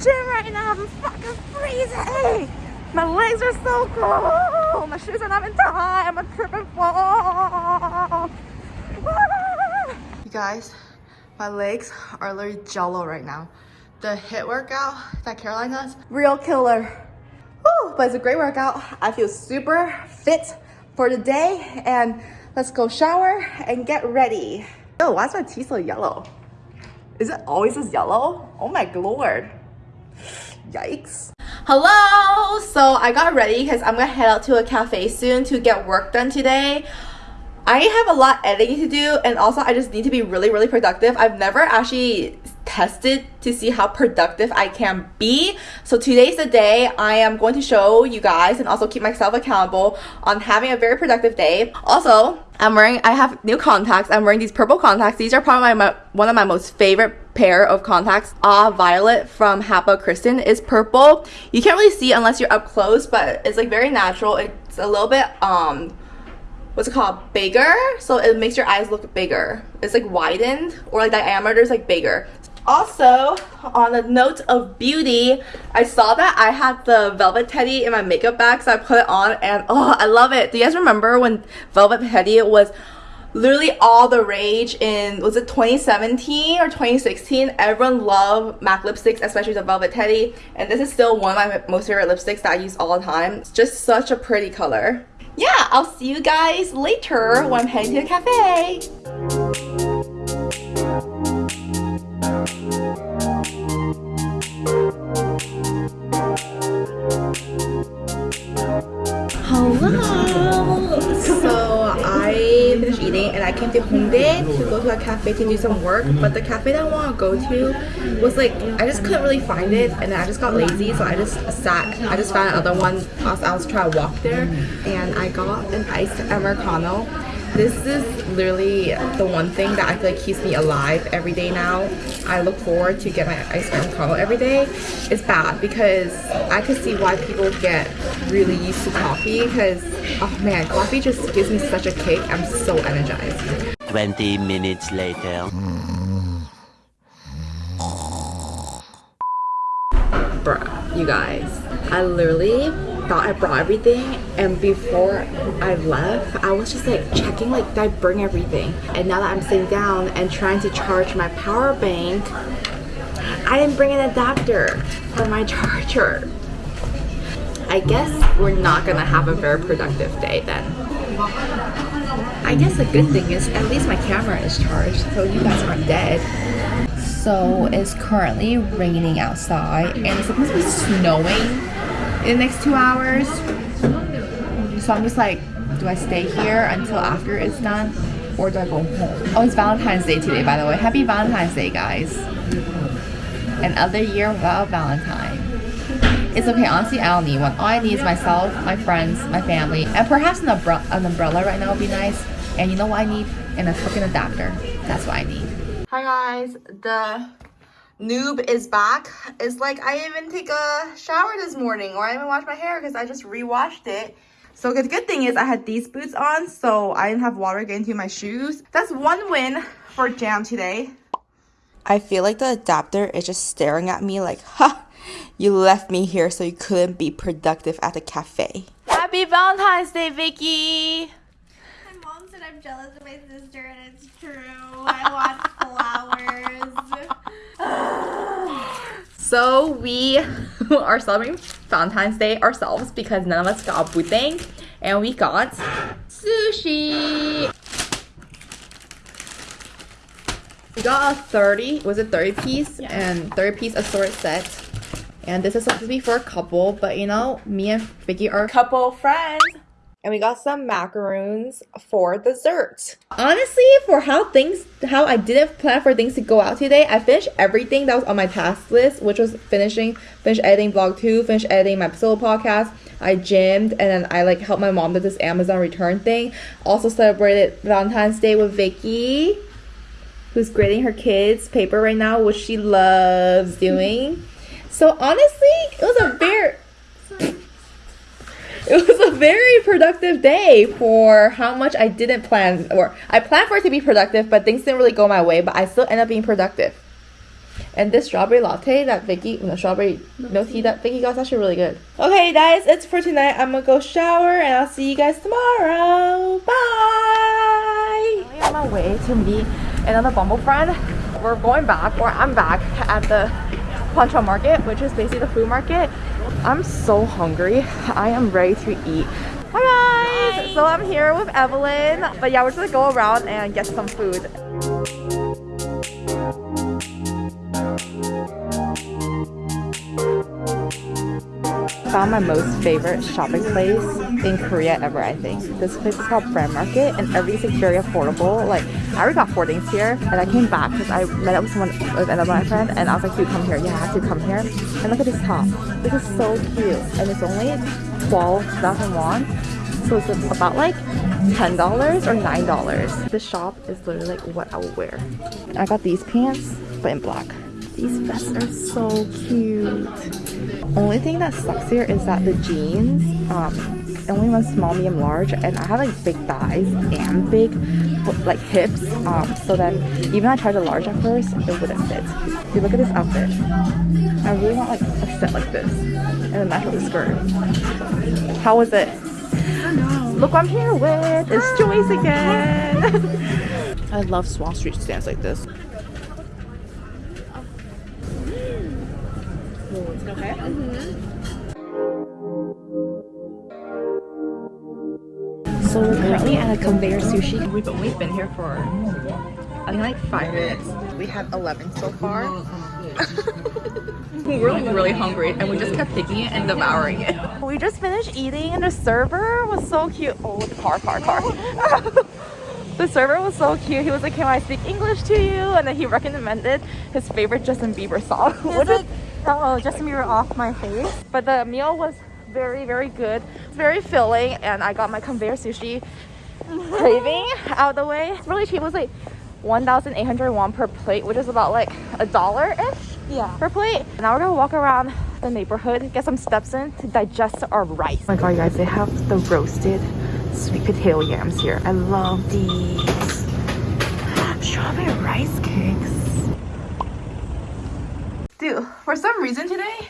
gym right now. I'm fucking freezing. My legs are so cold. My shoes are not in tie. I'm a tripping fall. You guys, my legs are literally jello right now. The HIIT workout that Caroline does, real killer. Woo, but it's a great workout. I feel super fit for the day and let's go shower and get ready. Oh, why is my teeth so yellow? Is it always this yellow? Oh my lord. Yikes. Hello! So I got ready because I'm gonna head out to a cafe soon to get work done today. I have a lot editing to do and also I just need to be really really productive. I've never actually tested to see how productive I can be. So today's the day I am going to show you guys and also keep myself accountable on having a very productive day. Also, I'm wearing, I have new contacts. I'm wearing these purple contacts. These are probably my, my one of my most favorite pair of contacts. Ah Violet from Hapa Kristin is purple. You can't really see unless you're up close, but it's like very natural. It's a little bit, um, what's it called bigger so it makes your eyes look bigger it's like widened or like diameter is like bigger also, on the note of beauty, I saw that I had the Velvet Teddy in my makeup bag, so I put it on and oh, I love it. Do you guys remember when Velvet Teddy was literally all the rage in, was it 2017 or 2016? Everyone loved MAC lipsticks, especially the Velvet Teddy, and this is still one of my most favorite lipsticks that I use all the time. It's just such a pretty color. Yeah, I'll see you guys later when I'm heading to the cafe. So I finished eating and I came to Hongdae to go to a cafe to do some work but the cafe that I want to go to was like I just couldn't really find it and I just got lazy so I just sat I just found another one. As I was trying to walk there and I got an iced Americano this is literally the one thing that I feel like keeps me alive every day now. I look forward to get my iced Americano every day. It's bad because I could see why people get really used to coffee because, oh man, coffee just gives me such a kick. I'm so energized. 20 minutes later. Bruh, you guys, I literally thought I brought everything and before I left I was just like checking like did I bring everything? And now that I'm sitting down and trying to charge my power bank I didn't bring an adapter for my charger. I guess we're not gonna have a very productive day then. I guess the good thing is at least my camera is charged so you guys aren't dead. So it's currently raining outside and it's supposed to be snowing in the next two hours. So I'm just like, do I stay here until after it's done? Or do I go home? Oh, it's Valentine's Day today, by the way. Happy Valentine's Day, guys. Another year without Valentine. It's okay, honestly, I don't need one. All I need is myself, my friends, my family, and perhaps an, umbre an umbrella right now would be nice. And you know what I need? And a fucking adapter. That's what I need. Hi guys, the noob is back. It's like I didn't even take a shower this morning or I didn't even wash my hair because I just re-washed it. So the good thing is I had these boots on so I didn't have water getting into my shoes. That's one win for Jam today. I feel like the adapter is just staring at me like, ha, you left me here so you couldn't be productive at the cafe. Happy Valentine's Day, Vicky! My mom said I'm jealous of my sister and it's true. I want flowers. So we are celebrating Valentine's Day ourselves because none of us got buteng and we got sushi. We got a 30, was it 30 piece? Yeah. And 30 piece assorted set. And this is supposed to be for a couple, but you know, me and Vicky are couple friends and we got some macaroons for dessert. Honestly, for how things, how I didn't plan for things to go out today, I finished everything that was on my task list, which was finishing, finish editing vlog two, finish editing my solo podcast. I gymmed and then I like helped my mom with this Amazon return thing. Also celebrated Valentine's Day with Vicky, who's grading her kids' paper right now, which she loves doing. So honestly, it was a very it was a very productive day for how much I didn't plan or I planned for it to be productive, but things didn't really go my way, but I still end up being productive. And this strawberry latte that Vicky, no strawberry no tea that Vicky got is actually really good. Okay, guys, it's for tonight. I'm gonna go shower and I'll see you guys tomorrow. Bye. I'm on my way to meet another Bumble friend. We're going back, or I'm back at the Poncho Market, which is basically the food market. I'm so hungry. I am ready to eat. Hi guys! So I'm here with Evelyn. But yeah, we're just gonna go around and get some food. Found my most favorite shopping place in Korea ever, I think. This place is called Brand Market and everything's very affordable. Like, I already got four things here and I came back because I met up with someone, with another my friend and I was like, you come here. Yeah, I have to come here. And look at this top. This is so cute and it's only 12,000 won. So it's about like $10 or $9. This shop is literally like what I would wear. I got these pants, but in black. These vests are so cute. Only thing that sucks here is that the jeans um, only run small, medium, large, and I have like big thighs and big like hips. Um, so then even I tried the large at first, it wouldn't fit. See, look at this outfit. I really want like a set like this and then match with the skirt. How was it? Look what I'm here with. It's Joyce again. I love Swan Street stands like this. Okay. Mm-hmm. So we're currently at a conveyor sushi. We've, we've been here for I think like five minutes. We had 11 so far. we're like really hungry and we just kept picking it and devouring it. We just finished eating and the server was so cute. Oh, the car, car, car. the server was so cute. He was like, can I speak English to you? And then he recommended his favorite Justin Bieber song. Which like, oh, Justin Bieber off my face. But the meal was very, very good. It's very filling and I got my conveyor sushi craving out of the way. It's really cheap. It was like 1,800 won per plate, which is about like a dollar-ish yeah. per plate. Now we're gonna walk around the neighborhood, get some steps in to digest our rice. Oh my god, you guys, they have the roasted sweet potato yams here. I love these. Strawberry rice Dude, for some reason today,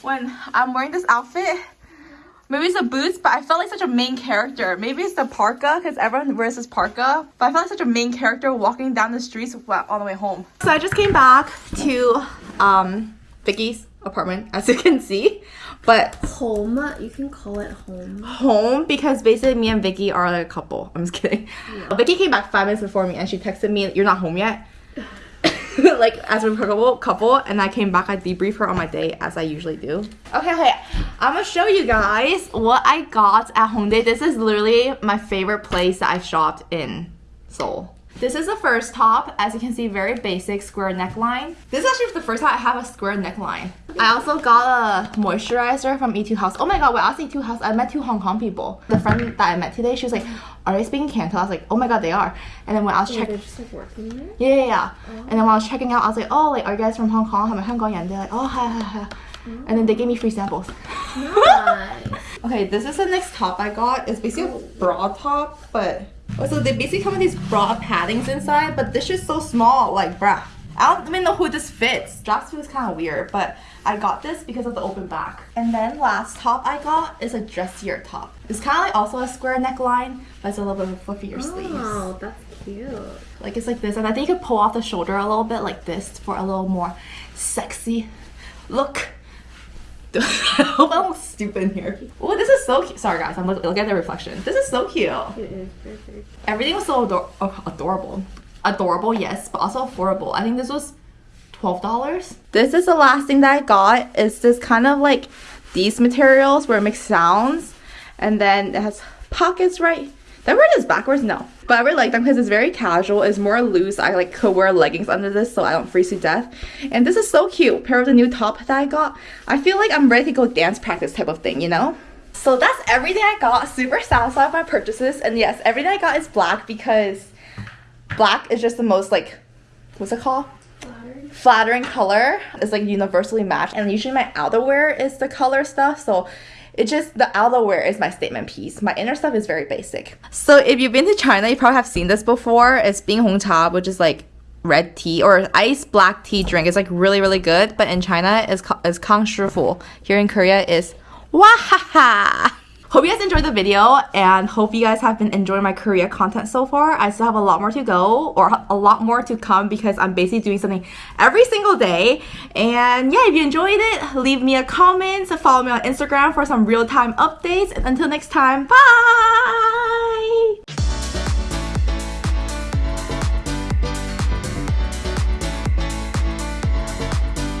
when I'm wearing this outfit, maybe it's the boots, but I felt like such a main character. Maybe it's the parka, because everyone wears this parka. But I felt like such a main character walking down the streets on the way home. So I just came back to um, Vicky's apartment, as you can see. But home, you can call it home. Home because basically me and Vicky are like a couple. I'm just kidding. Yeah. Vicky came back five minutes before me and she texted me, "You're not home yet." like as a couple, couple, and I came back. I debrief her on my day as I usually do. Okay, okay. I'm gonna show you guys what I got at Hongdae. This is literally my favorite place that I shopped in Seoul. This is the first top. As you can see, very basic square neckline. This is actually the first time I have a square neckline. I also got a moisturizer from Etude House. Oh my god, when I was Etude House, I met two Hong Kong people. The friend that I met today, she was like, are they speaking Canton? I was like, oh my god, they are. And then when I was checking... like? Yeah, yeah, yeah. Oh. And then when I was checking out, I was like, oh, like, are you guys from Hong Kong? I'm a Hong Kong They're like, oh, hi, hi, hi. Oh. And then they gave me free samples. Nice. okay, this is the next top I got. It's basically a bra top, but Oh, so they basically come with these bra paddings inside, but this is so small, like bruh. I don't even know who this fits. Straps feels kind of weird, but I got this because of the open back. And then last top I got is a dressier top. It's kind of like also a square neckline, but it's a little bit fluffier oh, sleeves. Oh, that's cute. Like it's like this, and I think you could pull off the shoulder a little bit like this for a little more sexy look. I hope I look stupid in here. Oh, this is so cute. Sorry guys, I'm looking look at the reflection. This is so cute. It is perfect. Everything was so ador oh, adorable. Adorable, yes, but also affordable. I think this was $12. This is the last thing that I got. It's this kind of like these materials where it makes sounds. And then it has pockets right That I wear this backwards? No. But I really like them because it's very casual. It's more loose. I like could wear leggings under this so I don't freeze to death. And this is so cute. Pair of the new top that I got. I feel like I'm ready to go dance practice type of thing, you know? So that's everything I got. Super satisfied with my purchases. And yes, everything I got is black because black is just the most like, what's it called? Flattering. Flattering color. It's like universally matched. And usually my outerwear is the color stuff. So it's just the outerwear is my statement piece. My inner stuff is very basic. So if you've been to China, you probably have seen this before. It's Bing Hong Cha, which is like red tea or iced black tea drink. It's like really really good. But in China, it's it's Kang Shifu. Here in Korea, is Wahaha. Hope you guys enjoyed the video and hope you guys have been enjoying my Korea content so far. I still have a lot more to go or a lot more to come because I'm basically doing something every single day. And yeah, if you enjoyed it, leave me a comment, follow me on Instagram for some real-time updates. And until next time, bye!